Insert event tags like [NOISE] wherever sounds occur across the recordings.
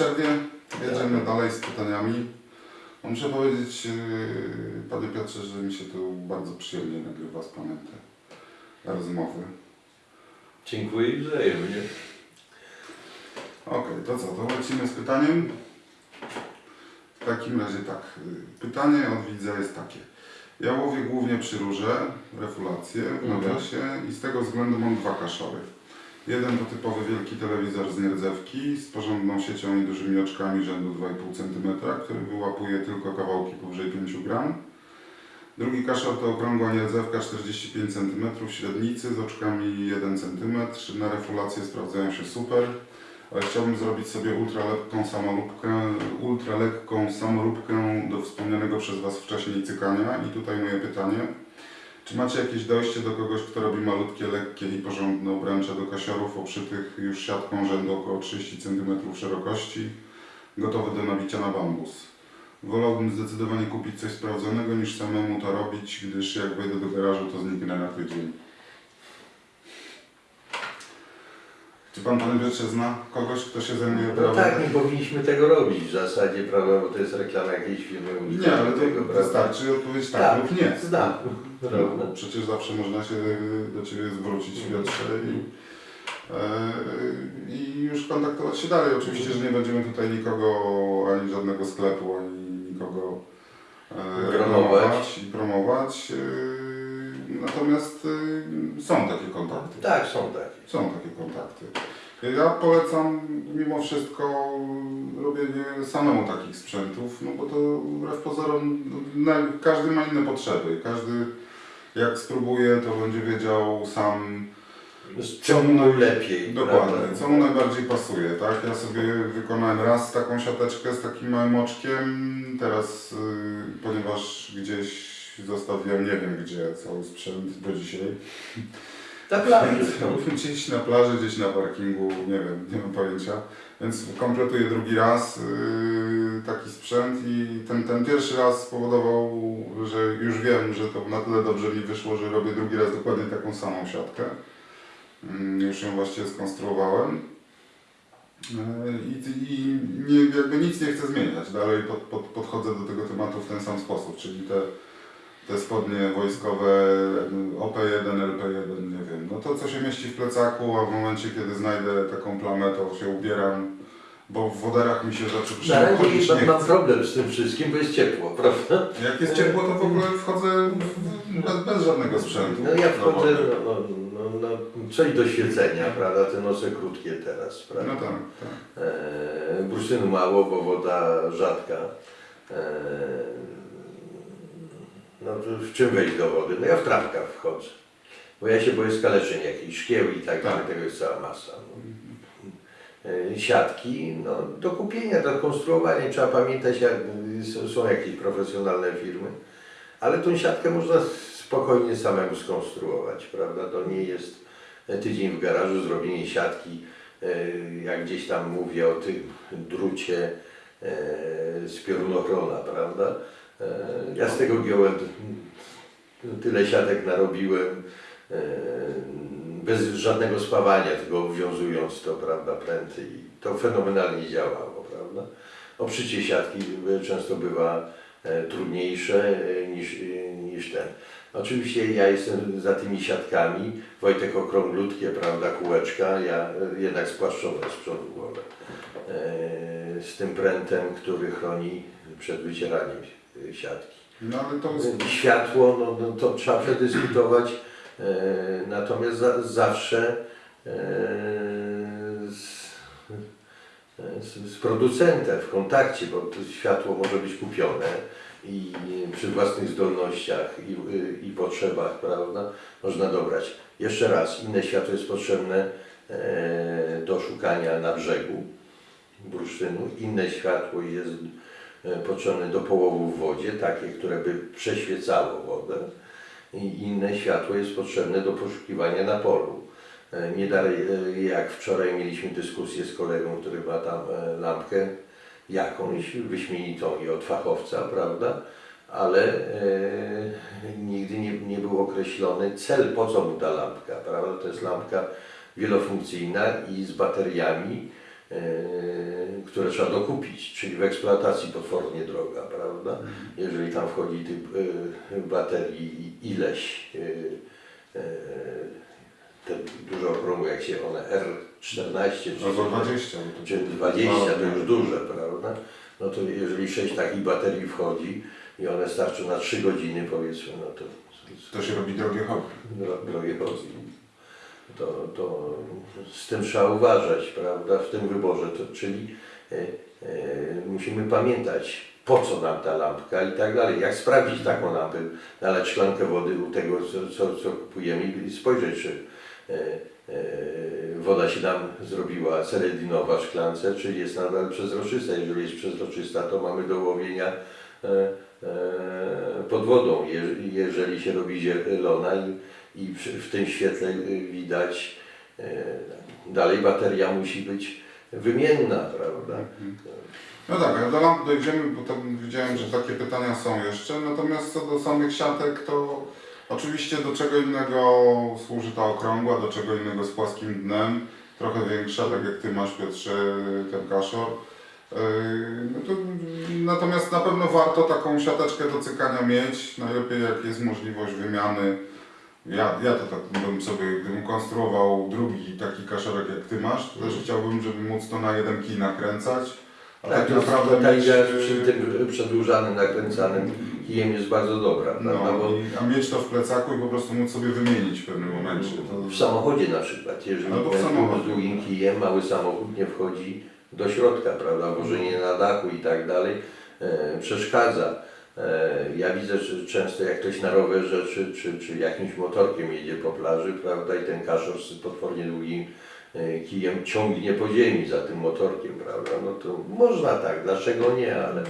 przerwie jedziemy dalej z pytaniami. No, Muszę powiedzieć, yy, Panie Piotrze, że mi się tu bardzo przyjemnie nagrywa z Panem te rozmowy. Dziękuję i wzajemnie. Okej, to co, to lecimy z pytaniem. W takim razie tak, pytanie od widza jest takie. Ja łowię głównie przy rurze, refulację w Mhm. nawiasie i z tego względu mam dwa kaszory. Jeden to typowy wielki telewizor z nierdzewki z porządną siecią i dużymi oczkami rzędu 2,5 cm, który wyłapuje tylko kawałki powyżej 5 gram. Drugi kaszor to okrągła nierdzewka 45 cm średnicy z oczkami 1 cm. Na refulację sprawdzają się super ale chciałbym zrobić sobie ultralekką samoróbkę, ultralekką samoróbkę do wspomnianego przez Was wcześniej cykania. I tutaj moje pytanie. Czy macie jakieś dojście do kogoś, kto robi malutkie, lekkie i porządne obręcze do kasiorów obszytych już siatką rzędu około 30 cm szerokości, gotowe do nabicia na bambus? Wolałbym zdecydowanie kupić coś sprawdzonego niż samemu to robić, gdyż jak wejdę do garażu, to zniknę na tydzień. Czy Pan, Panie Piotrze, zna kogoś, kto się zajmuje No prawem? tak, nie powinniśmy tego robić w zasadzie, prawda, bo to jest reklama jakiejś firmy Nie, ale tego, to wystarczy odpowiedzieć tak, lub nie. Znam. No, Prawda. przecież zawsze można się do Ciebie zwrócić Piotrze i, e, i już kontaktować się dalej. Oczywiście, że nie będziemy tutaj nikogo, ani żadnego sklepu, ani nikogo e, Promować. reklamować i promować. Natomiast e, są takie kontakty. Tak, są takie. Są takie kontakty. Ja polecam mimo wszystko robienie samemu takich sprzętów, no bo to wbrew pozorom no, każdy ma inne potrzeby. Każdy jak spróbuje, to będzie wiedział sam czemu mu lepiej, dokładnie, prawda? co mu najbardziej pasuje. Tak? Ja sobie wykonałem raz taką siateczkę z takim małym oczkiem, teraz y, ponieważ gdzieś zostawiłem, nie wiem gdzie, cały sprzęt do dzisiaj. Na plaży. [LAUGHS] Gdzieś na plaży, gdzieś na parkingu, nie wiem, nie mam pojęcia. Więc kompletuję drugi raz yy, taki sprzęt i ten, ten pierwszy raz spowodował, że już wiem, że to na tyle dobrze mi wyszło, że robię drugi raz dokładnie taką samą siatkę. Yy, już ją właściwie skonstruowałem. Yy, I, i nie, jakby nic nie chcę zmieniać. Dalej pod, pod, podchodzę do tego tematu w ten sam sposób, czyli te te spodnie wojskowe OP1, LP1, nie wiem, no to co się mieści w plecaku, a w momencie kiedy znajdę taką plamę, to się ubieram, bo w woderach mi się zaczyna razie chodzić nie mam problem z tym wszystkim, bo jest ciepło, prawda? Jak jest ciepło, to w ogóle wchodzę bez, bez żadnego sprzętu. No ja wchodzę, no, no, no, no, coś do świecenia, prawda? Te noce krótkie teraz, No prawda? tak, tak. E, bursztynu mało, bo woda rzadka. E, no to w czym wejść do wody? No ja w trampkach wchodzę. Bo ja się boję skaleczeń jakichś, szkieł i tak dalej, Tak. tego jest cała masa. No. Siatki, no do kupienia, do konstruowania. Trzeba pamiętać, jak, są- jakieś profesjonalne firmy, ale tą siatkę można spokojnie samemu skonstruować, prawda? To nie jest tydzień w garażu, zrobienie siatki, e, jak gdzieś tam mówię o tym drucie e, z piorunochrona, prawda? E, Ja z tego giąłem tyle siatek narobiłem, e, bez żadnego spawania, tylko obwiązując to, prawda, pręty i to fenomenalnie działało, prawda? Oprzycie siatki często bywa e, trudniejsze niż, niż ten. Oczywiście ja jestem za tymi siatkami, Wojtek okrąglutkie, prawda, kółeczka, ja jednak spłaszczone z przodu. E, Z tym prętem, który chroni przed wycieraniem e, siatki. No ale to jest... Światło, no, no to trzeba przedyskutować, e, natomiast za, zawsze e, z, z, z producentem w kontakcie, bo to światło może być kupione i przy własnych zdolnościach i, i potrzebach, prawda, można dobrać. Jeszcze raz, inne światło jest potrzebne e, do szukania na brzegu bursztynu, inne światło jest e, potrzebne do połowu w wodzie, takie, które by przeświecało wodę i inne światło jest potrzebne do poszukiwania na polu. E, Nie dalej e, jak wczoraj mieliśmy dyskusję z kolegą, który ma tam lampkę jakąś wyśmienitą i od fachowca, prawda? Ale e, nigdy nie, nie był określony cel, po co mu ta lampka, prawda? To jest lampka wielofunkcyjna i z bateriami które trzeba dokupić, czyli w eksploatacji potwornie droga, prawda? Jeżeli tam wchodzi tych e, baterii ileś, e, te duże okrągłe, jak się one R14 czy Albo 20. bo to- czy 20 to już duże, prawda? No to jeżeli 6 takich baterii wchodzi i one starczą na 3 godziny powiedzmy, no to To się robi drogie hobby. dro- drogie chodzi. To, to z tym trzeba uważać, prawda, w tym wyborze, to, czyli e, e, musimy pamiętać, po co nam ta lampka i tak dalej. Jak sprawdzić taką lampę, nalać szklankę wody u tego, co, co, kupujemy i spojrzeć, czy e, woda się nam zrobiła seredinowa w szklance, czy jest nadal przezroczysta. Jeżeli jest przezroczysta, to mamy do łowienia pod wodą. Je, jeżeli się robi zielona i, i w tym świetle e, widać, e, dalej bateria musi być wymienna, prawda? No tak, ale do lamp dojdziemy, bo tam widziałem, że takie pytania są jeszcze. Natomiast co do samych siatek, to oczywiście do czego innego służy ta okrągła, do czego innego z płaskim dnem. Trochę większa, tak jak Ty masz Piotrze, ten kaszor. Yy, No to, natomiast na pewno warto taką siateczkę do cykania mieć. Najlepiej jak jest możliwość wymiany. Ja, ja to tak bym sobie, gdybym konstruował drugi taki kaszorek jak Ty masz, to też chciałbym, żeby móc to na jeden kij nakręcać. A tak, to jest- naprawdę ta mieć, yy, przy tym przedłużanym, nakręcanym kijem jest bardzo dobra, prawda? no, Bo i, a mieć to w plecaku i po prostu móc sobie wymienić w pewnym momencie. To, w samochodzie na przykład, jeżeli ten samochodzie. z długim kijem, mały samochód nie wchodzi do środka, prawda? Wożenie na dachu i tak dalej e, przeszkadza. E, ja widzę, że często jak ktoś na rowerze czy, czy, czy jakimś motorkiem jedzie po plaży, prawda, i ten kaszor z potwornie długim e, kijem ciągnie po ziemi za tym motorkiem, prawda? No to można tak, dlaczego nie, ale...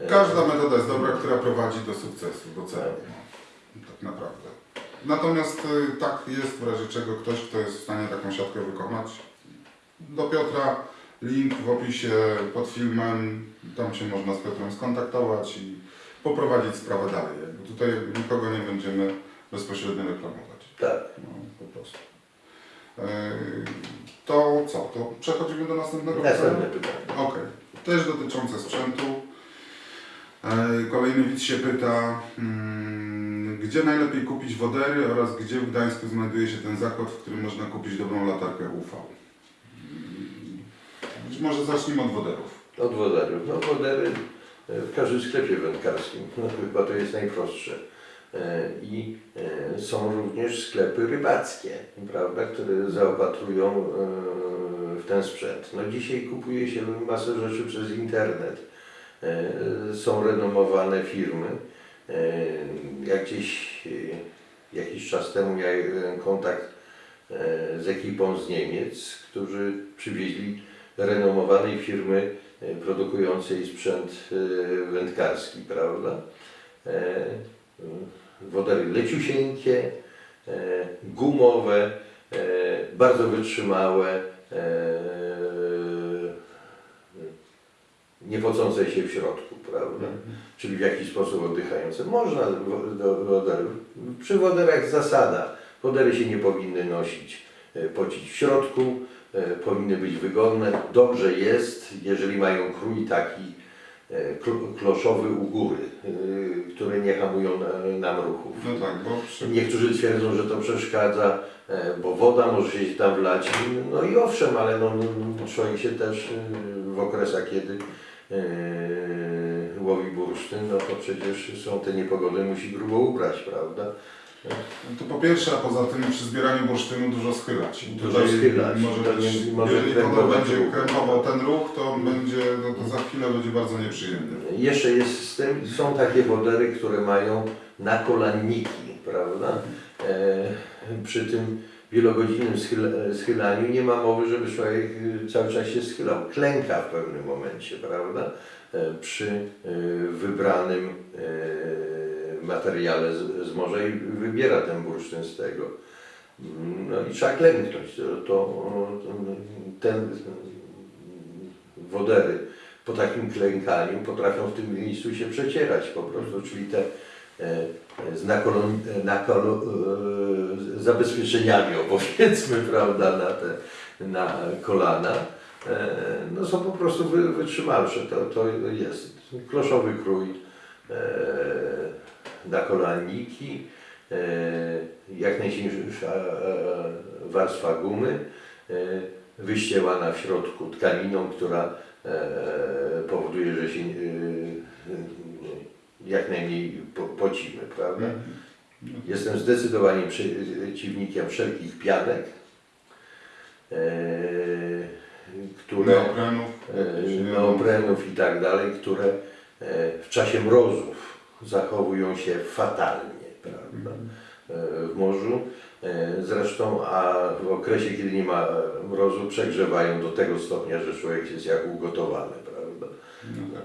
e, Każda metoda jest dobra, która prowadzi do sukcesu, do celu. No, tak naprawdę. Natomiast tak jest w razie czego ktoś, kto jest w stanie taką siatkę wykonać. Do Piotra link w opisie pod filmem. Tam się można z Piotrem skontaktować i poprowadzić sprawę dalej. Jakby tutaj nikogo nie będziemy bezpośrednio reklamować. Tak. No, po prostu. Yy, To co? To przechodzimy do następnego Następne pytania? Okej. Też dotyczące sprzętu. E, Kolejny widz się pyta, mm, gdzie najlepiej kupić wodery oraz gdzie w Gdańsku znajduje się ten zakład, w którym można kupić dobrą latarkę UV. Być może zacznijmy od woderów. Od woderów. No wodery e, w każdym sklepie wędkarskim. [LAUGHS] No, chyba to jest najprostsze. E, I e, są również sklepy rybackie, prawda, które zaopatrują w ten sprzęt. No dzisiaj kupuje się masę rzeczy przez internet. Są renomowane firmy. Jak gdzieś jakiś czas temu miałem kontakt z ekipą z Niemiec, którzy przywieźli renomowanej firmy e, produkującej sprzęt e, wędkarski, prawda? E, Wodery leciusieńkie, gumowe, bardzo wytrzymałe, nie pocące się w środku, prawda? Czyli w jakiś sposób oddychające. Można do woderów. Przy woderach zasada. Wodery się nie powinny nosić, pocić w środku, powinny być wygodne. Dobrze jest, jeżeli mają krój taki e, kl- kloszowy u góry, e, które nie hamują e, nam ruchów. No tak, bo przy... Niektórzy twierdzą, że to przeszkadza, e, bo woda może się tam wlać. No i owszem, ale no, no, człowiek się też e, w okresach, kiedy e, łowi bursztyn, no to przecież są te niepogody, musi grubo ubrać, prawda? To po pierwsze, a poza tym przy zbieraniu bursztynu dużo schylać. I Dużo tutaj schylać. Może To być, jeżeli krępować będzie ruch. krępował ten ruch, to będzie, no to za chwilę będzie bardzo nieprzyjemny. Jeszcze jest z tym, są takie wodery, które mają nakolanniki, prawda? E, przy tym wielogodzinnym schyla, schylaniu nie ma mowy, żeby człowiek y, cały czas się schylał. Klęka w pewnym momencie, prawda? E, przy e, wybranym e, materiale z, z morza i wybiera ten bursztyn z tego. No i trzeba klęknąć. To, to, ten wodery po takim klękaniu potrafią w tym miejscu się przecierać po prostu, czyli te e, z nakolon, nakolo, e, zabezpieczeniami, o, powiedzmy, [LAUGHS] prawda, na te na kolana, e, no są po prostu wy, wytrzymalsze, to, to jest. Kloszowy krój na kolaniki, e, jak najsilniejsza e, warstwa gumy, e, wyścielana w środku tkaniną, która e, powoduje, że się e, jak najmniej po, pocimy, prawda? Jestem zdecydowanie przeciwnikiem wszelkich pianek, e, które, Neoprenów. e, neoprenów i tak dalej, które e, w czasie mrozów zachowują się fatalnie, prawda? E, w morzu. E, Zresztą, a w okresie, kiedy nie ma mrozu, przegrzewają do tego stopnia, że człowiek jest jak ugotowany, prawda? No tak.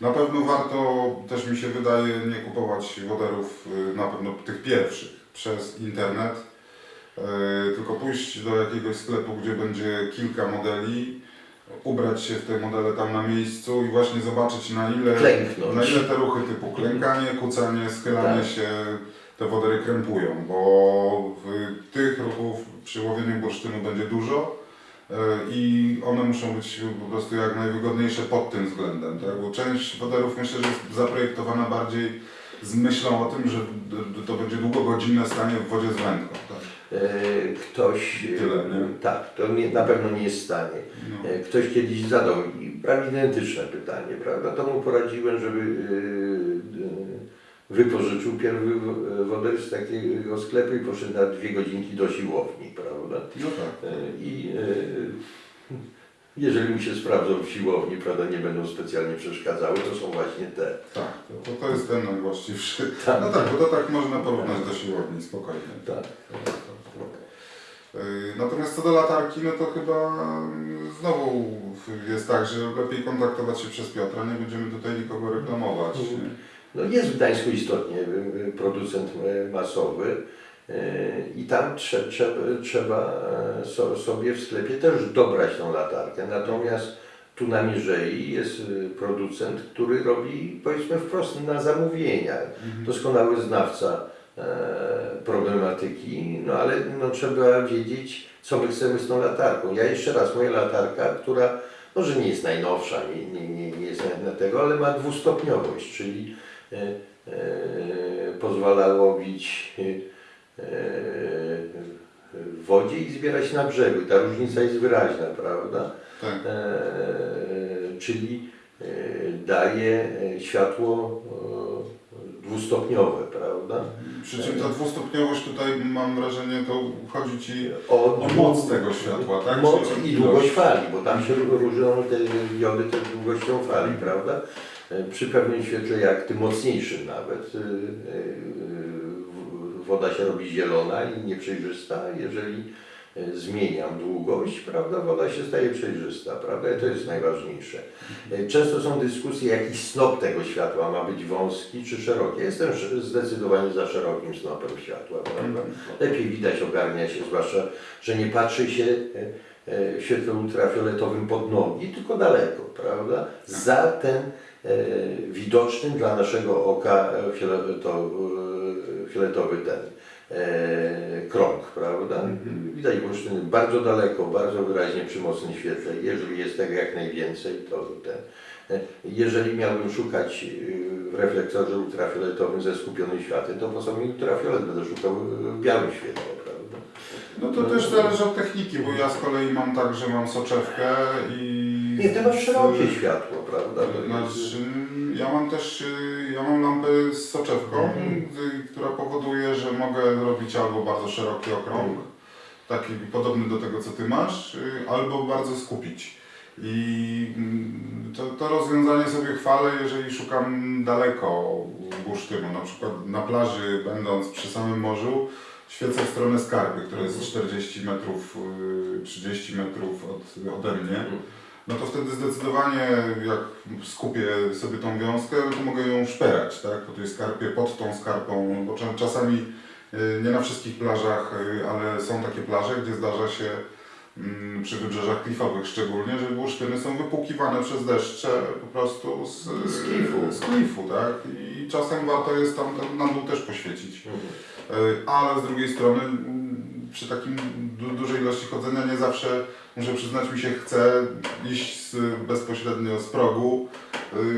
Na pewno warto, też mi się wydaje, nie kupować woderów, y, na pewno tych pierwszych, przez internet, tylko pójść do jakiegoś sklepu, gdzie będzie kilka modeli, ubrać się w te modele tam na miejscu i właśnie zobaczyć na ile, Klęknąć. na ile te ruchy typu klękanie, kucanie, schylanie Tak. się te wodery krępują, bo w tych ruchów przy łowieniu bursztynu będzie dużo. E, i one muszą być po prostu jak najwygodniejsze pod tym względem, tak? bo część woderów myślę, że jest zaprojektowana bardziej z myślą o tym, że to będzie długogodzinne stanie w wodzie z wędką. Tak? E, Ktoś, Tyle, tak, to nie, na pewno nie jest w stanie. No. E, Ktoś kiedyś zadał mi prawie identyczne pytanie, prawda? To mu poradziłem, żeby e, wypożyczył pierwszy w- woder z takiego sklepu i poszedł na dwie godzinki do siłowni, prawda? no tak. I jeżeli mu się sprawdzą w siłowni, prawda, nie będą specjalnie przeszkadzały, to są właśnie te. Tak, to, to jest ten najwłaściwszy. Tak. No tak, bo to tak można porównać do siłowni spokojnie. Tak. Yy, Natomiast co do latarki, no to chyba mm, znowu jest tak, że lepiej kontaktować się przez Piotra, nie będziemy tutaj nikogo reklamować. nie? No jest w Gdańsku istotnie y, y, producent y, masowy i tam trze, trze, trzeba e, so, sobie w sklepie też dobrać tą latarkę. Natomiast tu na Mierzei jest y, producent, który robi powiedzmy wprost na zamówienia. Doskonały znawca problematyki, no ale no, trzeba wiedzieć, co my chcemy z tą latarką. Ja jeszcze raz, moja latarka, która może nie jest najnowsza, nie, nie, nie, nie jest na tego, ale ma dwustopniowość, czyli e, e, pozwala łowić e, e, w wodzie i zbierać na brzegu. Ta różnica jest wyraźna, prawda? Tak. E, czyli e, daje e, światło e, dwustopniowe, prawda? Przy czym ta dwustopniowość tutaj mam wrażenie, to chodzi Ci O, o moc tego światła, tak? Moc i długość fali, bo tam się różnią te jody też długością fali, prawda? Przy pewnym świetle, jak tym mocniejszym nawet, e, w- woda się robi zielona i nieprzejrzysta. Jeżeli zmieniam długość, prawda, woda się staje przejrzysta, prawda? I to jest najważniejsze. E, Często są dyskusje, jaki snop tego światła ma być wąski czy szeroki. Jestem zdecydowanie za szerokim snopem światła, prawda? Lepiej widać, ogarnia się, zwłaszcza, że nie patrzy się e, e, w świetle ultrafioletowym pod nogi, tylko daleko, prawda? Za ten e, widoczny dla naszego oka e, fioleto, e, fioletowy ten e, krąg, prawda? Widać bursztyny bardzo daleko, bardzo wyraźnie przy mocnym świetle. Jeżeli jest tego jak najwięcej, to ten. e, Jeżeli miałbym szukać e, w reflektorze ultrafioletowym ze skupionym światłem, to po sobie ultrafiolet będę szukał w białym świetle, prawda? No to też zależy od techniki, bo ja z kolei mam tak, że mam soczewkę i... Nie, ty masz szerokie światło, prawda? To Znaczy, ja mam też, y, ja mam lampę z soczewką, y, która powoduje, że mogę robić albo bardzo szeroki okrąg, taki podobny do tego, co Ty masz, y, albo bardzo skupić. I mm, to, to rozwiązanie sobie chwalę, jeżeli szukam daleko bursztynu, na przykład na plaży, będąc przy samym morzu, świecę w stronę skarby, która jest 40 metrów, y, 30 metrów od, ode mnie. No to wtedy zdecydowanie jak skupię sobie tą wiązkę, to mogę ją szperać, tak? Po tej skarpie, pod tą skarpą, bo cza- czasami y, nie na wszystkich plażach, y, ale są takie plaże, gdzie zdarza się mm, przy wybrzeżach klifowych szczególnie, że bursztyny są wypłukiwane przez deszcze po prostu z, Z klifu. z klifu, tak? I czasem warto jest tam tam na dół też poświecić. Mhm. Y, Ale z drugiej strony mm, przy takim du dużej ilości chodzenia nie zawsze, muszę przyznać mi się, chce iść z, bezpośrednio z progu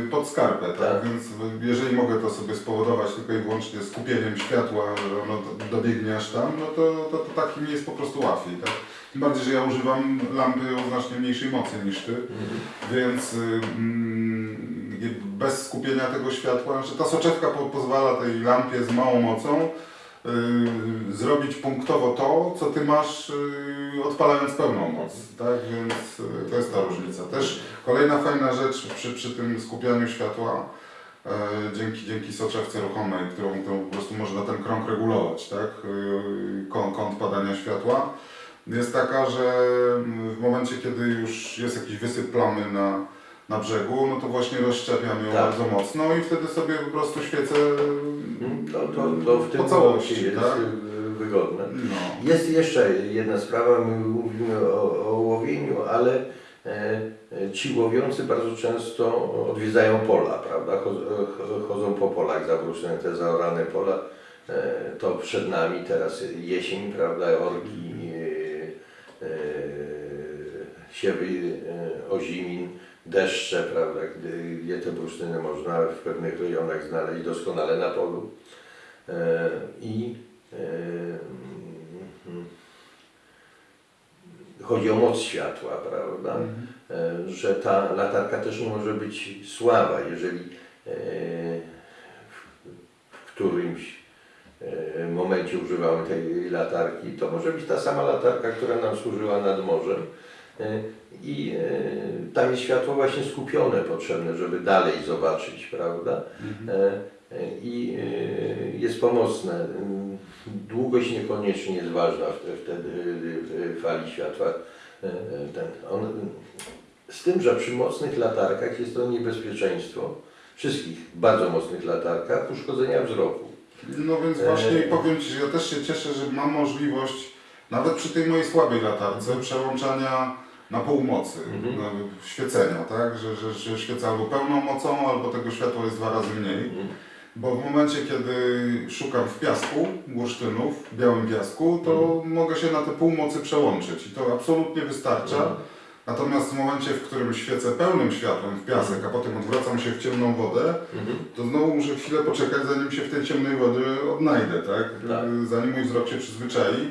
y, pod skarpę, tak? Tak. Więc jeżeli mogę to sobie spowodować tylko i wyłącznie skupieniem światła, że ono do- dobiegnie aż tam, no to, to, to tak mi jest po prostu łatwiej, tak? Tym bardziej, że ja używam lampy o znacznie mniejszej mocy niż Ty. Więc y, mm, bez skupienia tego światła, że ta soczewka po, pozwala tej lampie z małą mocą zrobić punktowo to, co ty masz y, odpalając pełną moc. Tak? Więc y, to jest ta różnica. Też kolejna fajna rzecz przy, przy tym skupianiu światła. e, Dzięki, dzięki soczewce ruchomej, którą, którą po prostu można ten krąg regulować, tak? Y, Kąt, kąt padania światła jest taka, że w momencie, kiedy już jest jakiś wysyp plamy na, na brzegu, no to właśnie rozszczepiam ją Tak. bardzo mocno i wtedy sobie po prostu świecę To, to, to w tym po całości, jest tak? y, wygodne. No. Jest jeszcze jedna sprawa, my mówimy o, o łowieniu, ale e, ci łowiący bardzo często odwiedzają pola, prawda? Cho- ch- Chodzą po polach zabruszone, te zaorane pola. E, to przed nami teraz jesień, prawda? Orki, e, siewy ozimin, deszcze, prawda? Gdy, gdzie te bursztyny można w pewnych rejonach znaleźć doskonale na polu. E, I e, mm, chodzi o moc światła, prawda? Mhm. E, Że ta latarka też może być słaba, jeżeli w- którymś momencie używamy tej latarki, to może być ta sama latarka, która nam służyła nad morzem. E, I e, tam jest światło właśnie skupione potrzebne, żeby dalej zobaczyć, prawda? Mhm. E, I jest pomocne. Długość niekoniecznie jest ważna w- wtedy fali światła. Ten, on, z tym, że przy mocnych latarkach jest to niebezpieczeństwo, wszystkich bardzo mocnych latarkach, uszkodzenia wzroku. No więc właśnie powiem Ci, że ja też się cieszę, że mam możliwość, nawet przy tej mojej słabej latarce, przełączania na półmocy, Mhm. na świecenia, tak? Że, że, że świecę albo pełną mocą, albo tego światła jest dwa razy mniej. Mhm. Bo w momencie, kiedy szukam w piasku, bursztynów, w białym piasku, to mogę się na te półmocy przełączyć i to absolutnie wystarcza. Mhm. Natomiast w momencie, w którym świecę pełnym światłem w piasek, a potem odwracam się w ciemną wodę, Mhm. to znowu muszę chwilę poczekać, zanim się w tej ciemnej wodzie odnajdę, tak? Tak. Zanim mój wzrok się przyzwyczai,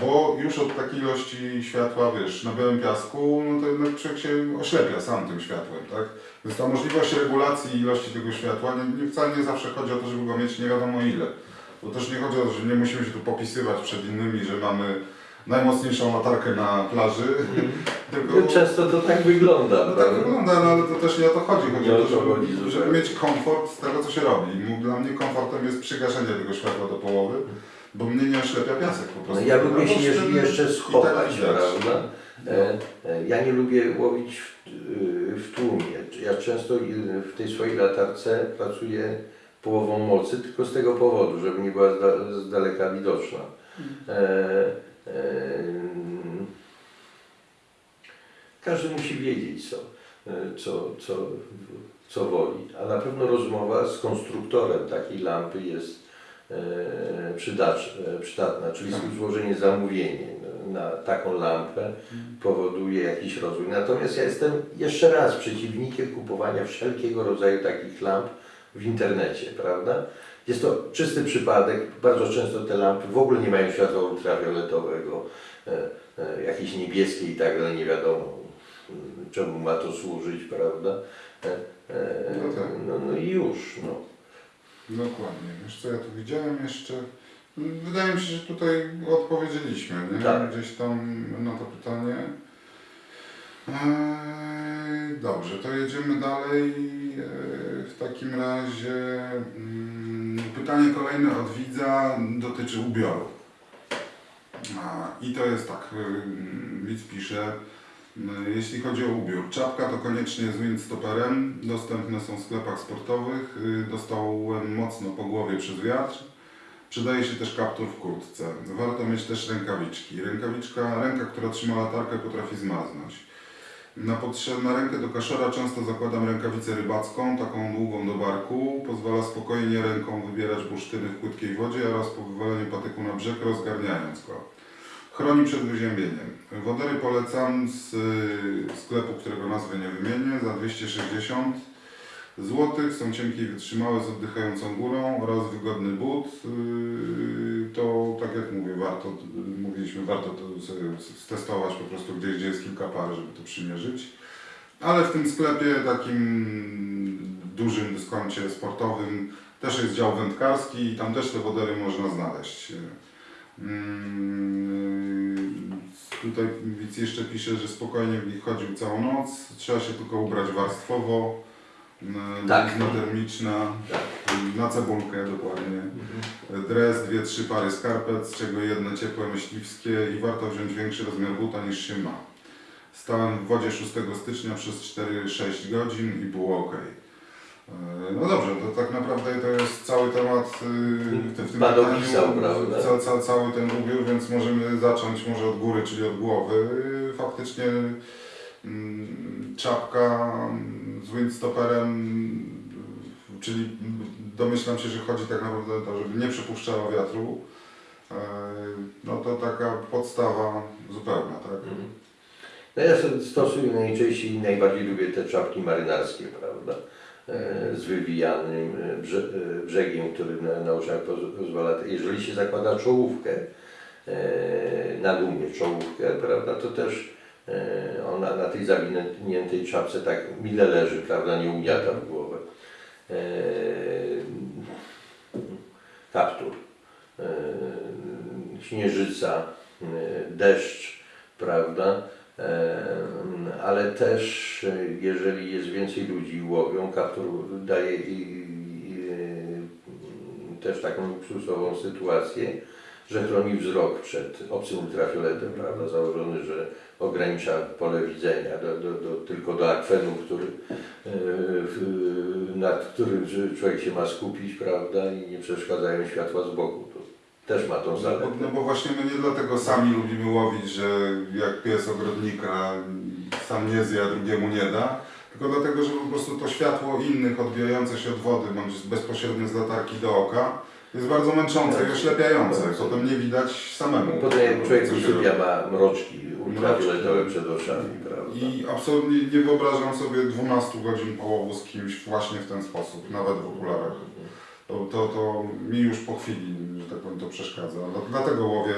bo już od takiej ilości światła, wiesz, na białym piasku, no to jednak człowiek się oślepia sam tym światłem, tak? Więc ta możliwość regulacji ilości tego światła, nie, nie, wcale nie zawsze chodzi o to, żeby go mieć nie wiadomo ile. Bo też nie chodzi o to, że nie musimy się tu popisywać przed innymi, że mamy najmocniejszą latarkę na plaży, [LAUGHS] tylko... Często to tak wygląda. No tak prawda? wygląda, no ale to też nie o to chodzi. Chodzi Nie o to, żeby, chodzi, żeby mieć komfort z tego, co się robi. Dla mnie komfortem jest przygaszenie tego światła do połowy, bo mnie nie oślepia piasek po No, prostu. ja No, lubię się bo jeszcze, jeszcze tak schować, widać. prawda? E, Ja nie lubię łowić w, y, w tłumie. Ja często y, w tej swojej latarce pracuję połową mocy, tylko z tego powodu, żeby nie była z, da, z daleka widoczna. E, e, każdy musi wiedzieć, co, co, co, co woli, a na pewno rozmowa z konstruktorem takiej lampy jest przydacz, e, przydatna, czyli Tak. złożenie zamówienia na taką lampę powoduje jakiś rozwój. Natomiast ja jestem jeszcze raz przeciwnikiem kupowania wszelkiego rodzaju takich lamp w internecie, prawda? Jest to czysty przypadek. Bardzo często te lampy w ogóle nie mają światła ultrafioletowego, e, e, jakieś niebieskie i tak dalej, nie wiadomo czemu ma to służyć, prawda? No tak. no, no i już, no. Dokładnie. Wiesz co ja tu widziałem jeszcze? Wydaje mi się, że tutaj odpowiedzieliśmy, nie? Tak. Gdzieś tam na to pytanie. Eee, dobrze, to jedziemy dalej. Eee, w takim razie mm, pytanie kolejne od widza dotyczy ubioru. A, I to jest tak, ym, widz pisze, y, jeśli chodzi o ubiór, czapka to koniecznie z windstoperem, dostępne są w sklepach sportowych, y, dostałem mocno po głowie przez wiatr, przydaje się też kaptur w kurtce, warto mieć też rękawiczki, rękawiczka, ręka, która trzyma latarkę potrafi zmaznąć. Na, na rękę do kaszora często zakładam rękawicę rybacką, taką długą do barku. Pozwala spokojnie ręką wybierać bursztyny w płytkiej wodzie oraz po wywaleniu patyku na brzeg rozgarniając go. Chroni przed wyziębieniem. Wodery polecam z y, sklepu, którego nazwy nie wymienię, za 260 zł. Są cienkie i wytrzymałe z oddychającą górą oraz wygodny but. Y, To tak jak mówię, warto, mówiliśmy, warto to sobie stestować po prostu gdzieś, gdzie jest kilka par, żeby to przymierzyć. Ale w tym sklepie takim dużym dyskoncie sportowym też jest dział wędkarski i tam też te wodery można znaleźć. Mm, Tutaj widz jeszcze pisze, że spokojnie w nich chodził całą noc. Trzeba się tylko ubrać warstwowo. Mm, Tak. termiczna, Tak. na cebulkę dokładnie. Dres, dwie, trzy pary skarpet, z czego jedne ciepłe myśliwskie i warto wziąć większy rozmiar buta niż się ma. Stałem w wodzie 6 stycznia przez 4-6 godzin i było ok. No dobrze, to tak naprawdę to jest cały temat yy, w tym Pan pytaniu, opisał, prawda? ca, ca, cały ten ubiór, więc możemy zacząć może od góry, czyli od głowy. Faktycznie mm, czapka mm, z windstopperem, czyli domyślam się, że chodzi tak naprawdę o to, żeby nie przepuszczała wiatru. Yy, No to taka podstawa zupełna, tak? Mhm. No ja stosuję najczęściej i najbardziej lubię te czapki marynarskie, prawda? E, Z wywijanym e, e, brzegiem, który na, oczach poz- pozwala. Jeżeli się zakłada czołówkę, na dumie czołówkę, prawda, to też ona na tej zawiniętej czapce tak mile leży, prawda, nie ugniata w głowę. Kaptur, śnieżyca, deszcz, prawda? Ale też, jeżeli jest więcej ludzi łowią, kaptur daje też taką luksusową sytuację, że chroni wzrok przed obcym ultrafioletem, prawda? Założony, że ogranicza pole widzenia do, do, do, tylko do akwenu, który, e, nad którym człowiek się ma skupić, prawda? I nie przeszkadzają światła z boku. Też ma tą No zaletę. bo, no bo właśnie my nie dlatego sami lubimy łowić, że jak pies ogrodnika sam nie zje, a drugiemu nie da, tylko dlatego, że po prostu to światło innych odbijające się od wody, bądź bezpośrednio z latarki do oka, jest bardzo męczące i oślepiające. Potem nie widać samemu. Potem jak człowiek usypia, ma mroczki ultrafioletowe przed oczami, prawda? I absolutnie nie wyobrażam sobie 12 godzin połowu z kimś właśnie w ten sposób, nawet w okularach. To, to, to mi już po chwili, że tak powiem, to przeszkadza. No, dlatego łowię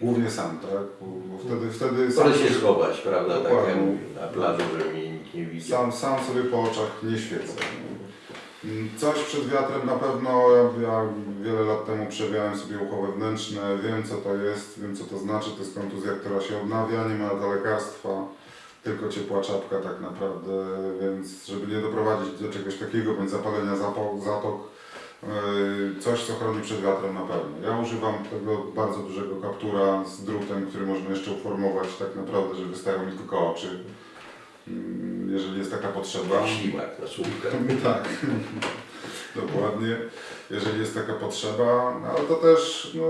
głównie sam, tak? Bo, wtedy, wtedy sam, Wolę się schować, prawda, tak jak mówię, na plaży, żeby mnie nikt nie widział. sam, sam sobie po oczach nie świecę. Mm, Coś przed wiatrem na pewno, ja, ja wiele lat temu przewijałem sobie ucho wewnętrzne, wiem co to jest, wiem co to znaczy, to jest kontuzja, która się odnawia, nie ma na lekarstwa, tylko ciepła czapka tak naprawdę, więc żeby nie doprowadzić do czegoś takiego, bądź zapalenia zapo- zatok, coś co chroni przed wiatrem na pewno. Ja używam tego bardzo dużego kaptura z drutem, który można jeszcze uformować tak naprawdę, że wystają mi tylko oczy, Mm, jeżeli jest taka potrzeba. Ślimak na słupkę. [LAUGHS] Tak, dokładnie. Jeżeli jest taka potrzeba, no, ale to też no,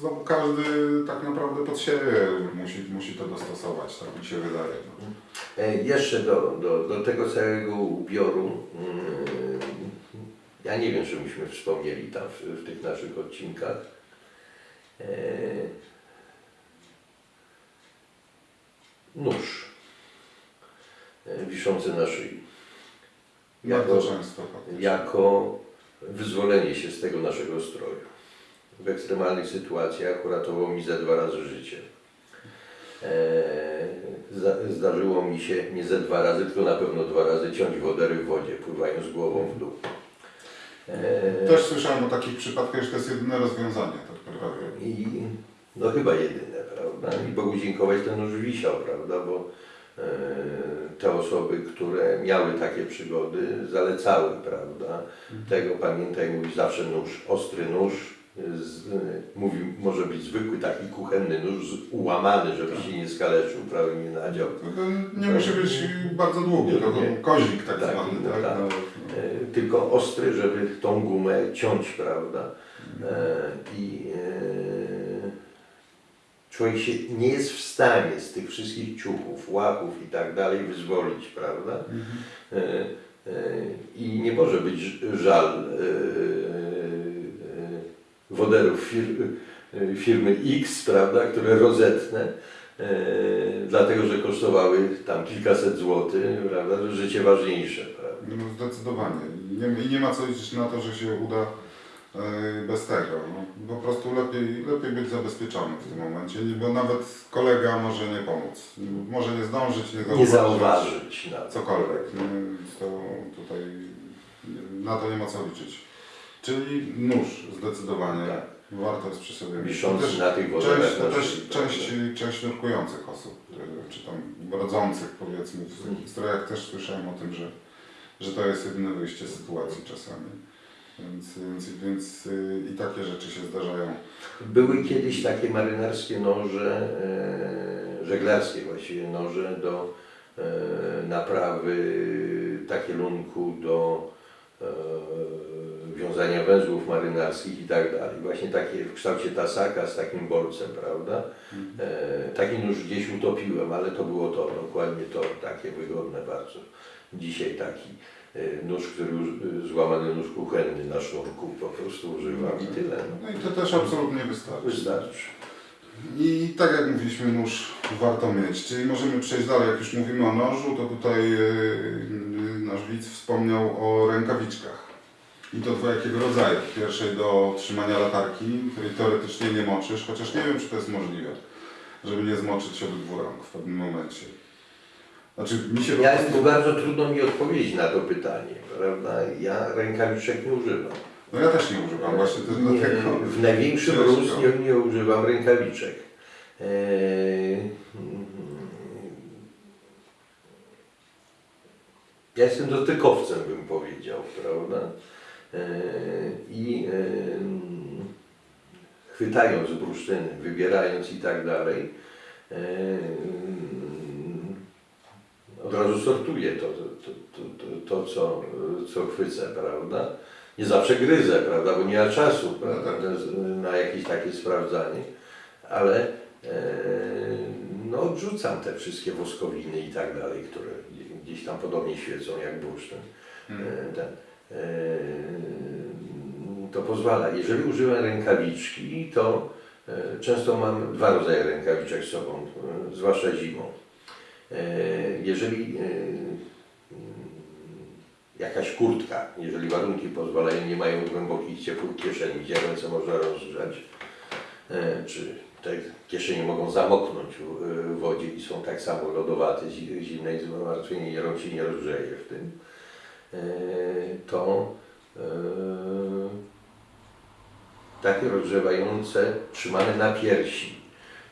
znowu każdy tak naprawdę pod siebie musi, musi to dostosować, tak mi się wydaje. No. E, Jeszcze do, do, do tego całego ubioru, mm, ja nie wiem, czy myśmy wspomnieli tam w, w tych naszych odcinkach. E, Nóż e, wiszący na szyi. Jako, jako wyzwolenie się z tego naszego stroju. W ekstremalnych sytuacjach uratowało mi ze dwa razy życie. Zda- zdarzyło mi się nie ze dwa razy, tylko na pewno dwa razy ciąć wodery w wodzie, pływając głową w dół. Eee, Też słyszałem o takich przypadkach, że to jest jedyne rozwiązanie. Tak. I no chyba jedyne, prawda? I Bogu dziękować ten nóż wisiał, prawda? Bo e, te osoby, które miały takie przygody, zalecały, prawda? Tego pamiętaj, mówi zawsze nóż, ostry nóż. Z, mówi, może być zwykły taki kuchenny nóż, ułamany, żeby się nie skaleczył, prawie nie nadział. To to nie musi być bardzo długi, to Nie. kozik tak Tak, zwany. no Tak? tak. No, E, tylko ostry, żeby tą gumę ciąć, prawda? E, I e, człowiek się nie jest w stanie z tych wszystkich ciuchów, łapów i tak dalej wyzwolić, prawda? E, I nie może być żal woderów fir, y, firmy X, prawda, które rozetnę, e, dlatego że kosztowały tam kilkaset złotych, prawda, życie ważniejsze. Prawda. No zdecydowanie. I nie, nie ma co liczyć na to, że się uda e, bez tego. No, po prostu lepiej, lepiej być zabezpieczonym w tym momencie, bo nawet kolega może nie pomóc. Może nie zdążyć, nie zauważyć. Nie zauważyć. Cokolwiek. No, to tutaj na to nie ma co liczyć. Czyli nóż zdecydowanie. Tak. Warto jest przy sobie. Wiszący też na tych Część, wodarach to na też szyi, część, część nurkujących osób, czy tam rodzących powiedzmy, w takich strojach też słyszałem o tym, że, że to jest jedyne wyjście z sytuacji czasami. Więc, więc, więc y, i takie rzeczy się zdarzają. Były kiedyś takie marynarskie noże, e, żeglarskie właściwie noże do e, naprawy takielunku, do e, wiązania węzłów marynarskich i tak dalej. Właśnie takie w kształcie tasaka z takim bolcem, prawda? E, taki nóż gdzieś utopiłem, ale to było to, dokładnie to, takie wygodne bardzo. Dzisiaj taki e, nóż, który już- złamany nóż kuchenny na sznurku po prostu używam i tyle. No. No i to też absolutnie wystarczy. Wystarczy. I tak jak mówiliśmy, nóż warto mieć. Czyli możemy przejść dalej. Jak już mówimy o nożu, to tutaj y, nasz widz wspomniał o rękawiczkach. I to dwojakiego rodzaju. Pierwszej do trzymania latarki, której teoretycznie nie moczysz, chociaż nie wiem, czy to jest możliwe, żeby nie zmoczyć obydwu rąk w pewnym momencie. Znaczy, mi się Ja prostu... bardzo trudno mi odpowiedzieć na to pytanie, prawda? Ja rękawiczek nie używam. No ja też nie używam, właśnie też Nie, dlatego. w największym Ciężko. rozmiarze nie używam rękawiczek. Eee, Ja jestem dotykowcem, bym powiedział, prawda? I chwytając bursztyny, wybierając i tak dalej, od razu sortuję to, to, to, to, co, co chwycę, prawda? Nie zawsze gryzę, prawda, bo nie ma czasu prawda, na jakieś takie sprawdzanie, ale no, odrzucam te wszystkie woskowiny i tak dalej, które gdzieś tam podobnie świecą jak bursztyn. E, ten, to pozwala. Jeżeli używam rękawiczki, to e, często mam dwa rodzaje rękawiczek z sobą, e, zwłaszcza zimą. Jeżeli jakaś kurtka, jeżeli warunki pozwalają, nie mają głębokich, ciepłych kieszeni, gdzie ręce można rozgrzać, czy te kieszenie mogą zamoknąć w wodzie i są tak samo lodowate, zi- zimne i zmartwienie, rąk się nie rozgrzeje w tym, to e, takie rozgrzewające trzymane na piersi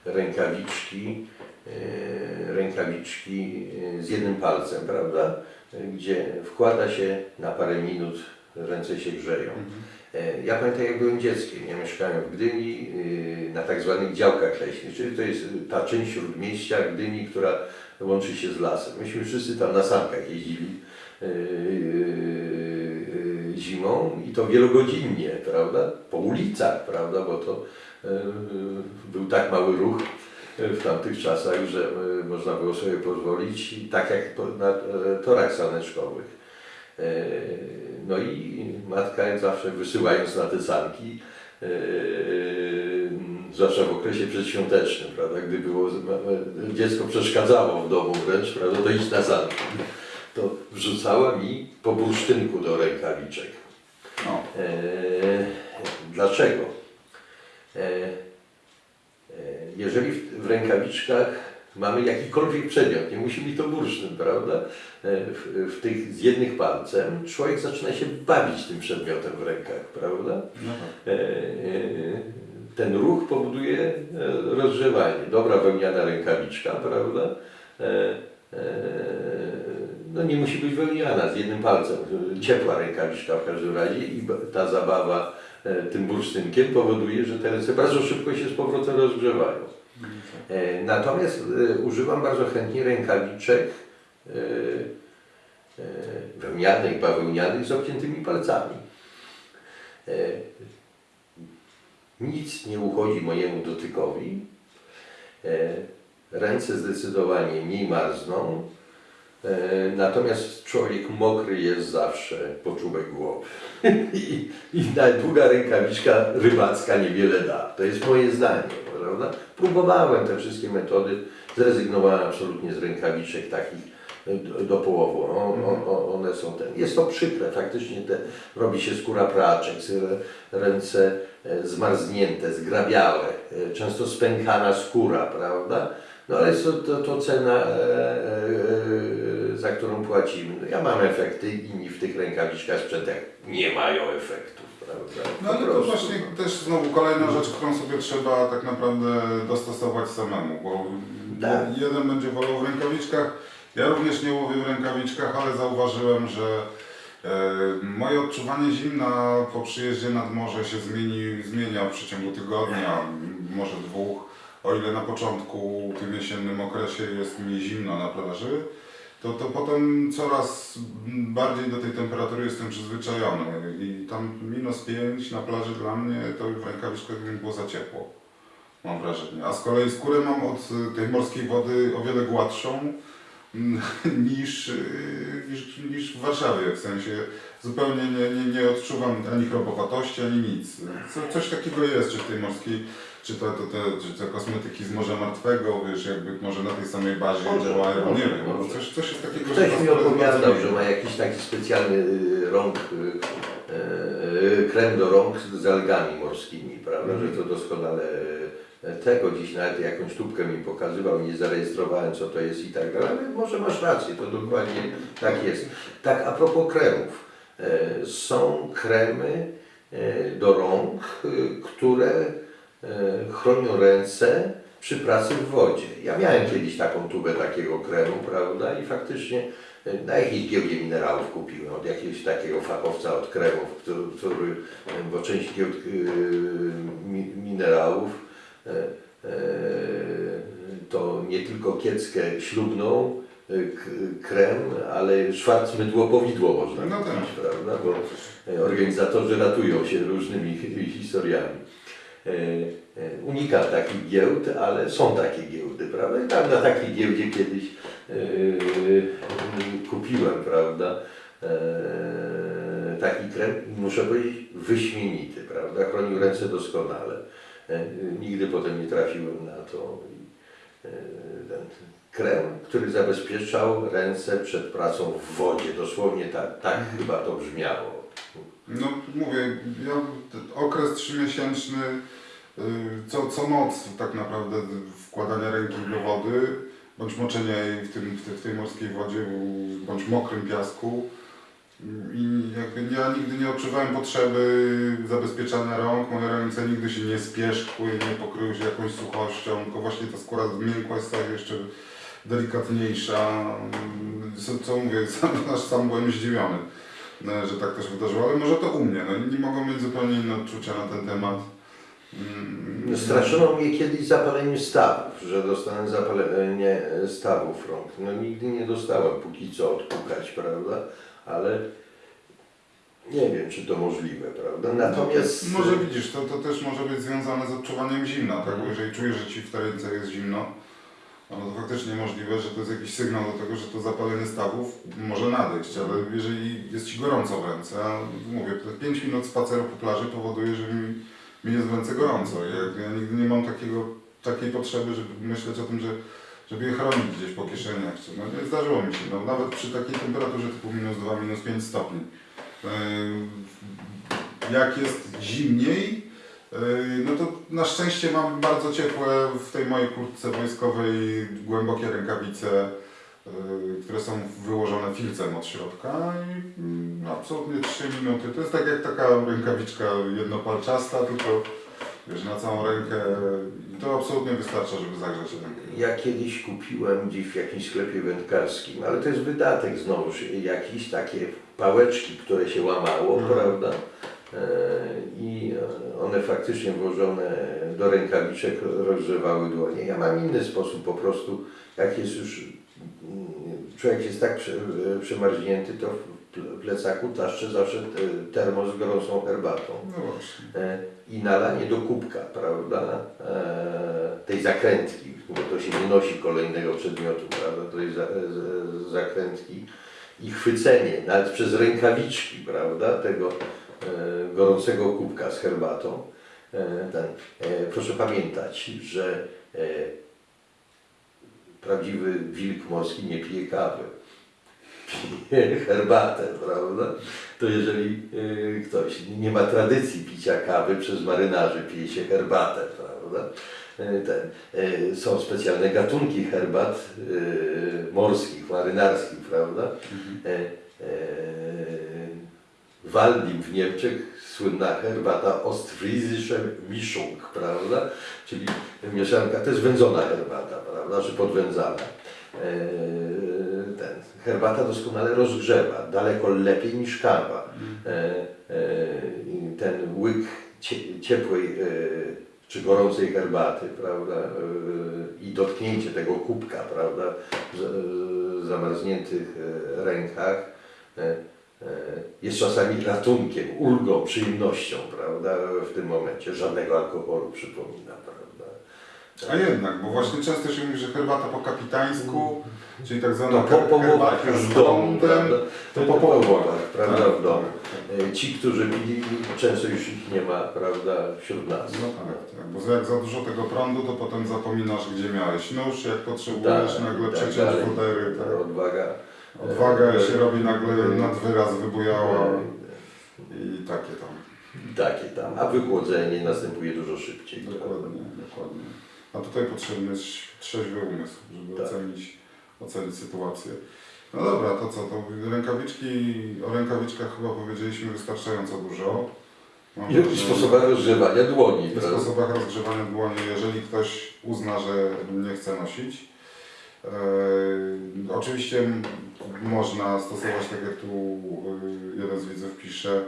rękawiczki, e, rękawiczki e, z jednym palcem, prawda? E, Gdzie wkłada się na parę minut, ręce się grzeją. E, Ja pamiętam jak byłem dzieckiem, ja mieszkałem w Gdyni na tak zwanych działkach leśnych, czyli to jest ta część śródmieścia Gdyni, która łączy się z lasem. Myśmy wszyscy tam na sankach jeździli zimą i to wielogodzinnie, prawda? Po ulicach, prawda? Bo to y, był tak mały ruch w tamtych czasach, że można było sobie pozwolić tak jak na e, torach saneczkowych. E, No i matka zawsze wysyłając na te sanki, e, zwłaszcza w okresie przedświątecznym, prawda, gdy było, dziecko przeszkadzało w domu wręcz, prawda, to iść na sanki, to wrzucała mi po bursztynku do rękawiczek. No. E, dlaczego? E, e, jeżeli w, w rękawiczkach mamy jakikolwiek przedmiot, nie musi być to bursztyn, prawda? E, W, w tych z jednych palcem człowiek zaczyna się bawić tym przedmiotem w rękach, prawda? No tak. E, e, ten ruch powoduje rozgrzewanie. Dobra wełniana rękawiczka, prawda? E, e, No nie musi być wełniana z jednym palcem. Ciepła rękawiczka w każdym razie i ta zabawa e, tym bursztynkiem powoduje, że te ręce bardzo szybko się z powrotem rozgrzewają. E, Natomiast e, używam bardzo chętnie rękawiczek wełnianych, bawełnianych z obciętymi palcami. Nic nie uchodzi mojemu dotykowi. Ręce zdecydowanie mniej marzną. E, Natomiast człowiek mokry jest zawsze po czubek głowy. [LAUGHS] I, I długa rękawiczka rybacka niewiele da. To jest moje zdanie, prawda? Próbowałem te wszystkie metody, zrezygnowałem absolutnie z rękawiczek takich e, do, połowy. O, one są ten. Jest to przykre, faktycznie te, robi się skóra praczek, ręce e, zmarznięte, zgrabiałe, często spękana skóra, prawda? No ale jest to, to, to cena, e, e, za którą płacimy. No, ja mam efekty, inni w tych rękawiczkach sprzętach nie mają efektów, prawda? No ale to właśnie no. też znowu kolejna rzecz, którą sobie trzeba tak naprawdę dostosować samemu, bo Tak. jeden będzie wolał w rękawiczkach, ja również nie łowię w rękawiczkach, ale zauważyłem, że e, moje odczuwanie zimna po przyjeździe nad morze się zmieni, zmienia w przeciągu tygodnia, może dwóch. O ile na początku, w tym jesiennym okresie jest mi zimno na plaży, to, to potem coraz bardziej do tej temperatury jestem przyzwyczajony i tam minus 5 na plaży dla mnie to w rękawiczkach było za ciepło, mam wrażenie. A z kolei skórę mam od tej morskiej wody o wiele gładszą [LAUGHS] niż, niż, niż w Warszawie, w sensie zupełnie nie, nie, nie odczuwam ani chrobowatości, ani nic. Co, coś takiego jest, czy w tej morskiej, czy to, to, to, czy te kosmetyki z Morza Martwego, wiesz, jakby może na tej samej bazie Może, nie wiem, może. coś, coś jest takiego, Ktoś mi opowiadał, że ma jakiś taki specjalny y, rąk, y, y, krem do rąk z algami morskimi, prawda, Mhm. że to doskonale y, tego dziś nawet jakąś tubkę mi pokazywał, nie zarejestrowałem co to jest i tak dalej, ale może masz rację, to dokładnie tak jest. Tak, a propos kremów, y, są kremy y, do rąk, które chronią ręce przy pracy w wodzie. Ja miałem kiedyś taką tubę takiego kremu, prawda, i faktycznie y, na jakiejś giełdzie minerałów kupiłem od jakiegoś takiego fachowca od kremów, który, który y, bo część giełd mi, minerałów to nie tylko kieckę ślubną, krem, ale szwarcmydło powidło można No tak. prawda, bo y, organizatorzy ratują się różnymi historiami. E, e, Unikam takich giełd, ale są takie giełdy, prawda? I tam na takiej giełdzie kiedyś e, kupiłem, prawda? Taki krem, muszę powiedzieć, wyśmienity, prawda? Chronił ręce doskonale. Nigdy potem nie trafiłem na to. Ten krem, który zabezpieczał ręce przed pracą w wodzie. Dosłownie tak, tak chyba to brzmiało. No mówię, ja okres trzymiesięczny, y, co, co noc tak naprawdę wkładania ręki do wody, bądź moczenia jej w, tym, w, tej, w tej morskiej wodzie, bądź mokrym piasku. I jakby ja nigdy nie odczuwałem potrzeby zabezpieczania rąk, moje ręce nigdy się nie spieszkły, nie pokryły się jakąś suchością, tylko właśnie ta skóra zmiękła jest tak jeszcze delikatniejsza. Co, co mówię, [LAUGHS] sam, aż sam byłem zdziwiony że tak też wydarzyło, ale może to u mnie. No, inni mogą mieć zupełnie inne odczucia na ten temat. Mm, Straszono mnie kiedyś zapaleniem stawów, że dostanę zapalenie stawów rąk. No nigdy nie dostałem póki co odpukać, prawda? Ale nie wiem, czy to możliwe, prawda? Natomiast... No, może widzisz, to, to też może być związane z odczuwaniem zimna, tak? Bo jeżeli czujesz, że ci w tej ręce jest zimno, no to faktycznie możliwe, że to jest jakiś sygnał do tego, że to zapalenie stawów może nadejść, ale jeżeli jest ci gorąco w ręce, a mówię, te 5 minut spaceru po plaży powoduje, że mi, mi jest w ręce gorąco. Ja, ja nigdy nie mam takiego, takiej potrzeby, żeby myśleć o tym, że żeby je chronić gdzieś po kieszeniach. No nie zdarzyło mi się, no, nawet przy takiej temperaturze typu minus 2, minus 5 stopni. Yy, Jak jest zimniej, no to na szczęście mam bardzo ciepłe w tej mojej kurtce wojskowej głębokie rękawice, yy, które są wyłożone filcem od środka i mm, absolutnie 3 minuty. To jest tak jak taka rękawiczka jednopalczasta, tylko wiesz, na całą rękę i to absolutnie wystarcza, żeby zagrzać rękę. Ja kiedyś kupiłem gdzieś w jakimś sklepie wędkarskim, ale to jest wydatek znowuż, jakieś takie pałeczki, które się łamało, Mhm. prawda? E, I one faktycznie włożone do rękawiczek rozgrzewały dłonie. Ja mam inny sposób po prostu, jak jest już, mm, człowiek jest tak prze, przemarznięty, to ple- plecaku taszczę zawsze te- termos z gorącą herbatą. No. E, i nalanie do kubka, prawda, e, tej zakrętki, bo to się nie nosi kolejnego przedmiotu, prawda, tej zakrętki i chwycenie, nawet przez rękawiczki, prawda, tego gorącego kubka z herbatą. E, ten, e, proszę pamiętać, że e, prawdziwy wilk morski nie pije kawy. Pije herbatę, prawda? To jeżeli ktoś nie ma tradycji picia kawy przez marynarzy, pije się herbatę, prawda? Ten, są specjalne gatunki herbat morskich, marynarskich, prawda? E, e, w Waldim w Niemczech słynna herbata Ostfriesische Mischung, prawda? Czyli mieszanka, to jest wędzona herbata, prawda? Czy podwędzana. E, ten, herbata doskonale rozgrzewa, daleko lepiej niż kawa. E, e, ten łyk cie, ciepłej czy gorącej herbaty, prawda? I dotknięcie tego kubka, prawda? W zamarzniętych rękach jest czasami ratunkiem, ulgą, przyjemnością, prawda? W tym momencie żadnego alkoholu przypomina, prawda? A jednak, bo właśnie często się mówi, że herbata po kapitańsku, czyli tak zwana No, po her- połowach herbatka już z domu, prawda? to po połowach, prawda, tak, w domu. E, Ci, którzy pili, często już ich nie ma, prawda, wśród nas. No tak, tak, bo jak za dużo tego prądu, to potem zapominasz, gdzie miałeś nóż, jak potrzebujesz Tak, nagle tak przeciąć Ta tak. Odwaga. Odwaga się robi nagle nad wyraz wybujała i takie tam. Takie tam, a wychłodzenie następuje dużo szybciej. Dokładnie, dokładnie. A tutaj potrzebny jest trzeźwy umysł, żeby Tak. ocenić, ocenić sytuację. No dobra, to co, to rękawiczki, o rękawiczkach chyba powiedzieliśmy wystarczająco dużo. Mam I i sposobach rozgrzewania dłoni. W prawda? sposobach rozgrzewania dłoni, jeżeli ktoś uzna, że nie chce nosić. E, oczywiście można stosować, tak jak tu e, jeden z widzów pisze,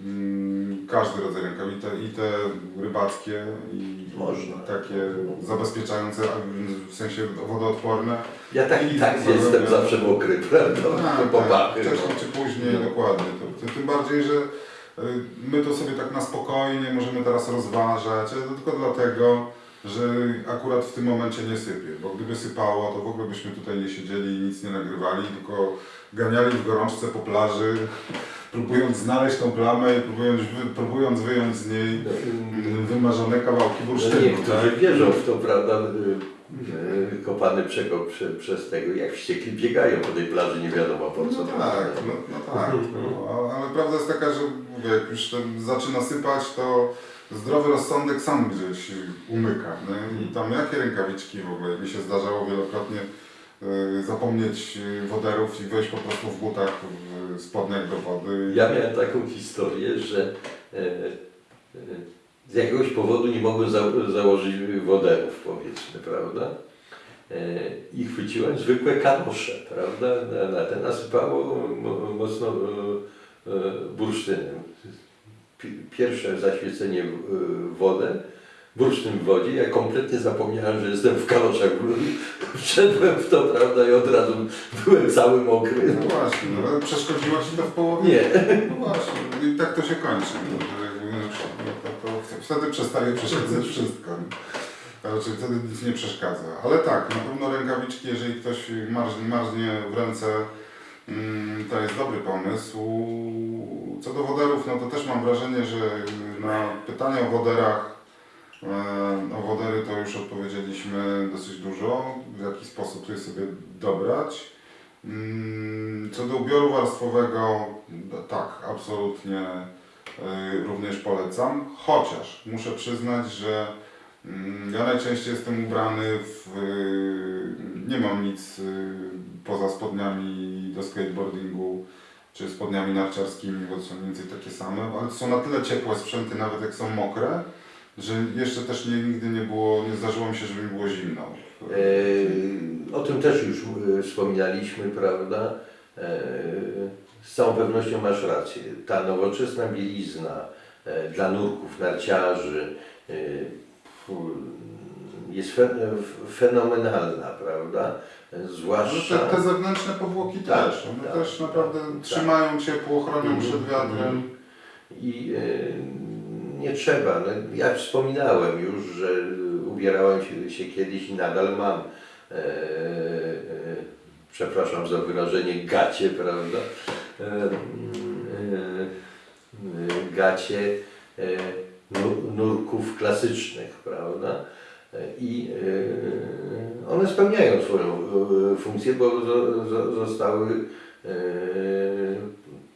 mm, każdy rodzaj rękaw, i te, i te rybackie, i Można. takie zabezpieczające, w sensie wodoodporne. Ja tak i tak jestem zawsze mokry, [LAUGHS] prawda? Tak, Po tak, wcześniej no. czy później, No. dokładnie. To, tym bardziej, że y, my to sobie tak na spokojnie możemy teraz rozważać, ale to tylko dlatego, że akurat w tym momencie nie sypie, bo gdyby sypało, to w ogóle byśmy tutaj nie siedzieli i nic nie nagrywali, tylko ganiali w gorączce po plaży, próbując znaleźć tą plamę i próbując, wy, próbując wyjąć z niej No, wymarzone kawałki No bursztynu. niektórzy tak? wierzą w to, prawda? y, y, Kopany przekop prze, przez tego, jak wściekli biegają po tej plaży, nie wiadomo po co. No tak, no, no tak. No, ale prawda jest taka, że mówię, jak już zaczyna sypać, to zdrowy rozsądek sam gdzieś umyka. Nie? I tam jakie rękawiczki w ogóle, mi się zdarzało wielokrotnie y, zapomnieć y, woderów i wejść po prostu w butach, w spodniach do wody. Ja miałem taką historię, że e, e, z jakiegoś powodu nie mogłem za, założyć woderów, powiedzmy, prawda? E, I chwyciłem zwykłe kanosze, prawda? Na, na te nasypało mo- mocno bursztynem. Pi- Pierwsze zaświecenie w w wodę, bursztyn w wodzie, ja kompletnie zapomniałem, że jestem w kanoszach. [LAUGHS] Wszedłem w to, prawda, i od razu byłem cały mokry. No właśnie, no, ale przeszkodziło Ci to w połowie? Nie. No właśnie, i tak to się kończy. No, no, wtedy przestaje przeszkadzać [LAUGHS] wszystko. Raczej wtedy nic nie przeszkadza. Ale tak, na pewno rękawiczki, jeżeli ktoś marznie, marznie w ręce, to jest dobry pomysł. Co do woderów, no to też mam wrażenie, że na pytania o woderach, e, o wodery to już odpowiedzieliśmy dosyć dużo, w jaki sposób je sobie dobrać. Mm, Co do ubioru warstwowego, tak, absolutnie y, również polecam. Chociaż muszę przyznać, że mm, ja najczęściej jestem ubrany w. y, Nie mam nic poza spodniami do skateboardingu czy spodniami narciarskimi, bo są mniej więcej takie same, ale są na tyle ciepłe sprzęty, nawet jak są mokre, że jeszcze też nie, nigdy nie było, nie zdarzyło mi się, żeby mi było zimno. E, O tym też już e, wspominaliśmy, prawda? E, Z całą pewnością masz rację. Ta nowoczesna bielizna dla nurków, narciarzy, jest fe, fenomenalna, prawda? No Zwłaszcza... te, te zewnętrzne powłoki Tak, też, one tak, też tak, naprawdę tak. trzymają ciepło, chronią Mhm, przed wiatrem. mhm. I e, nie trzeba. No, ja wspominałem już, że ubierałem się, się kiedyś i nadal mam. E, e, przepraszam za wyrażenie gacie, prawda? E, e, e, gacie nu- nurków klasycznych, prawda? I e, one spełniają swoją e, funkcję, bo zo- zo- zostały e,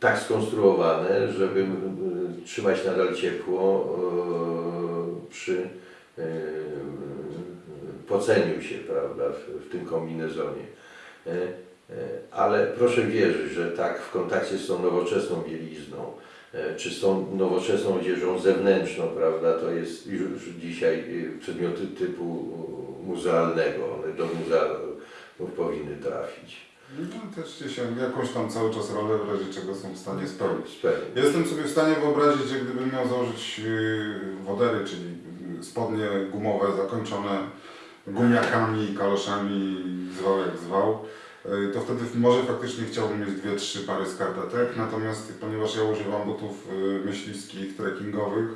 tak skonstruowane, żeby trzymać nadal ciepło przy poceniu się, prawda, w, tym kombinezonie. Ale proszę wierzyć, że tak w kontakcie z tą nowoczesną bielizną, czy z tą nowoczesną odzieżą zewnętrzną, prawda, to jest już dzisiaj e, przedmioty typu e, muzealnego, one do muzeów powinny trafić. No, też gdzieś jakąś tam cały czas rolę w razie czego są w stanie spełnić. Spełnić. Jestem sobie w stanie wyobrazić, że gdybym miał założyć yy, wodery, czyli spodnie gumowe zakończone gumiakami, kaloszami, zwał jak zwał, to wtedy może faktycznie chciałbym mieć dwie, trzy pary skarpetek, natomiast ponieważ ja używam butów yy, myśliwskich, trekkingowych,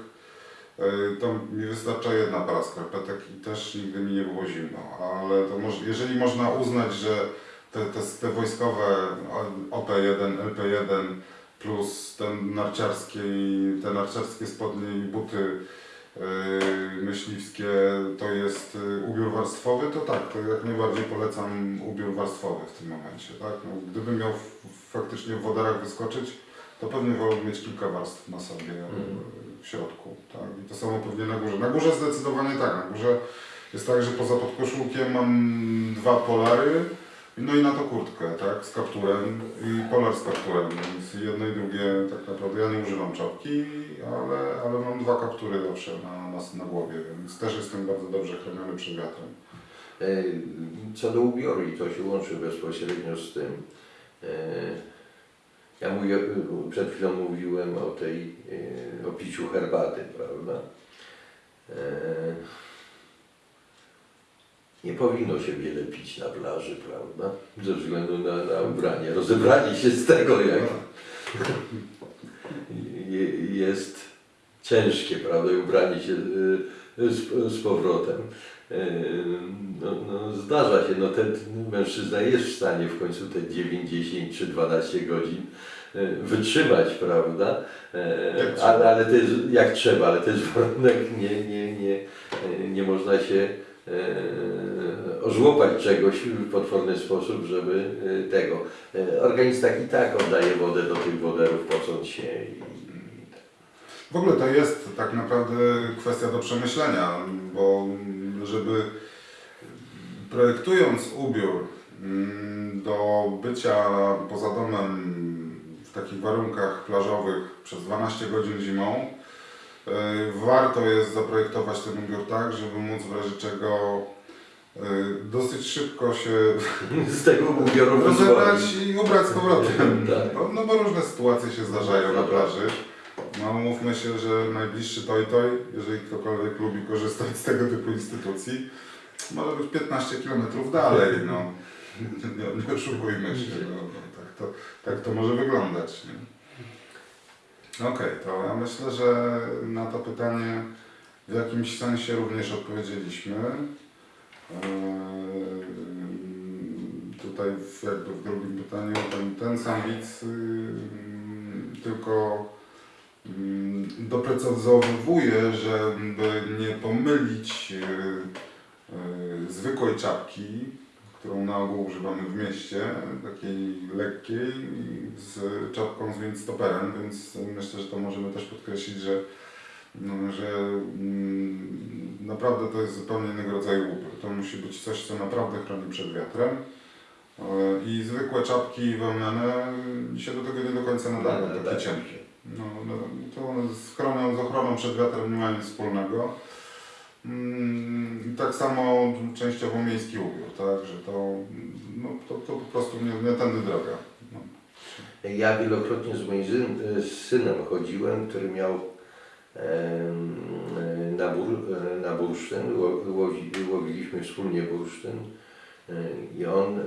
yy, to mi wystarcza jedna para skarpetek i też nigdy mi nie było zimno, ale to może, jeżeli można uznać, że te, te, te wojskowe OP1, LP1 plus ten narciarskie, te narciarskie spodnie i buty myśliwskie to jest yy, ubiór warstwowy, to tak, to jak najbardziej polecam ubiór warstwowy w tym momencie. Tak? No, gdybym miał faktycznie w wodarach wyskoczyć, to pewnie wolałbym mieć kilka warstw na sobie yy, w środku. Tak? I to samo pewnie na górze. Na górze zdecydowanie tak, na górze jest tak, że poza podkoszulkiem mam dwa polary, no i na to kurtkę, tak, z kapturem i polar z kapturem, więc jedno i drugie tak naprawdę ja nie używam czapki, ale, ale mam dwa kaptury zawsze na, na, na głowie, więc też jestem bardzo dobrze chroniony przed wiatrem. E, Co do ubioru, i to się łączy bezpośrednio z tym. e, Ja mówię, przed chwilą mówiłem o tej, e, o piciu herbaty, prawda? Nie powinno się wiele pić na plaży, prawda? Ze względu na, na ubranie. Rozebranie się z tego, jak je- jest ciężkie, prawda? I ubranie się y, z, z powrotem. Y, No, no, zdarza się, no ten mężczyzna jest w stanie w końcu te 9, 10 czy 12 godzin y, wytrzymać, prawda? Ale, ale to jest jak trzeba, ale to jest warunek, nie, nie, nie, nie można się ożłopać czegoś w potworny sposób, żeby e, tego. E, Organizm tak i tak oddaje wodę do tych woderów, pocąc się W ogóle to jest tak naprawdę kwestia do przemyślenia, bo żeby projektując ubiór mm, do bycia poza domem w takich warunkach plażowych przez 12 godzin zimą, warto jest zaprojektować ten ubiór tak, żeby móc w razie czego y, dosyć szybko się [LAUGHS] z tego ubioru [LAUGHS] rozebrać i ubrać z powrotem. [LAUGHS] Tak. No, no bo różne sytuacje się zdarzają na plaży. No mówmy się, że najbliższy toj toj, jeżeli ktokolwiek lubi korzystać z tego typu instytucji, może być 15 km dalej, no. Nie, nie oszukujmy się, no, no, tak, to, tak to może wyglądać. Nie? Okej, to ja myślę, że na to pytanie w jakimś sensie również odpowiedzieliśmy. Eee, Tutaj w, jakby w drugim pytaniu ten, ten sam widz ym, tylko ym, doprecyzowuje, żeby nie pomylić yy, yy, zwykłej czapki, którą na ogół używamy w mieście, takiej lekkiej, z czapką z windstoperem, więc myślę, że to możemy też podkreślić, że no, że mm, naprawdę to jest zupełnie innego rodzaju ubiór. To musi być coś, co naprawdę chroni przed wiatrem. E, I zwykłe czapki wełniane się do tego nie do końca nadają, Tak, takie tak. cienkie. No, no, to one z, z ochroną przed wiatrem nie mają nic wspólnego. Mm, tak samo częściowo miejski ubiór, tak, że to, no, to, to po prostu nie, nie tędy droga. No. Ja wielokrotnie z moim syn- z synem chodziłem, który miał na bur, na bursztyn, ło- łowi, łowiliśmy wspólnie bursztyn e, i on e,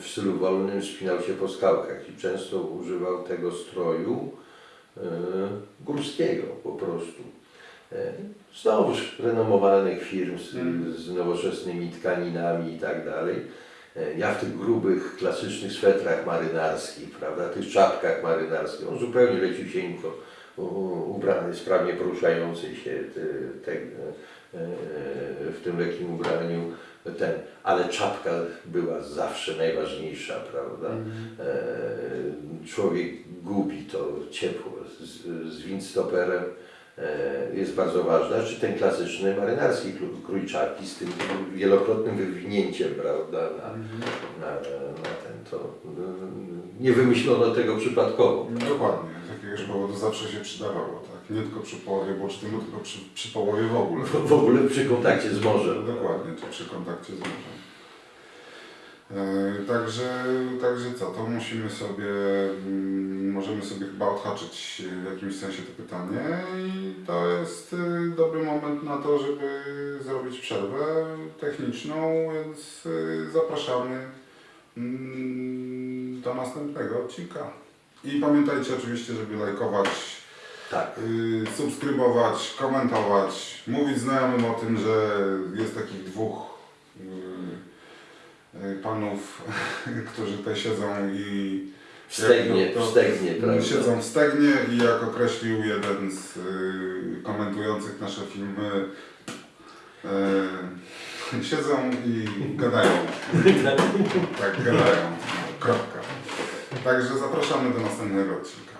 w stylu wolnym wspinał się po skałkach i często używał tego stroju e, górskiego po prostu. Znowuż renomowanych firm z, Mm. z nowoczesnymi tkaninami i tak dalej. E, Ja w tych grubych, klasycznych swetrach marynarskich, prawda, tych czapkach marynarskich, on zupełnie leciusieńko ubrany, sprawnie poruszający się te, te, e, e, w tym lekkim ubraniu, ten, ale czapka była zawsze najważniejsza, prawda. E, Człowiek gubi to ciepło z, z windstoperem jest bardzo ważna, czy ten klasyczny marynarski kró- krój czapki z tym wielokrotnym wywinięciem, prawda, na, na, na ten, to nie wymyślono tego przypadkowo. Dokładnie, z jakiegoś powodu zawsze się przydawało, tak? Nie tylko przy połowie bursztynu, tylko przy, przy połowie w ogóle. W ogóle przy kontakcie z morzem. Dokładnie, czy przy kontakcie z morzem. E, Także, także co, to musimy sobie, mm, możemy sobie chyba odhaczyć w jakimś sensie to pytanie i to jest y, dobry moment na to, żeby zrobić przerwę techniczną, więc zapraszamy mm, do następnego odcinka. I pamiętajcie oczywiście, żeby lajkować Tak. subskrybować, komentować, mówić znajomym o tym, że jest takich dwóch panów, [LAUGHS] którzy tutaj siedzą i Wstegnie, jak to- to- wstegnie, prawda? siedzą w stegnie i jak określił jeden z y, komentujących nasze filmy, y, [LAUGHS] siedzą i gadają. [LAUGHS] tak, gadają. Kropka. Także zapraszamy do następnego odcinka.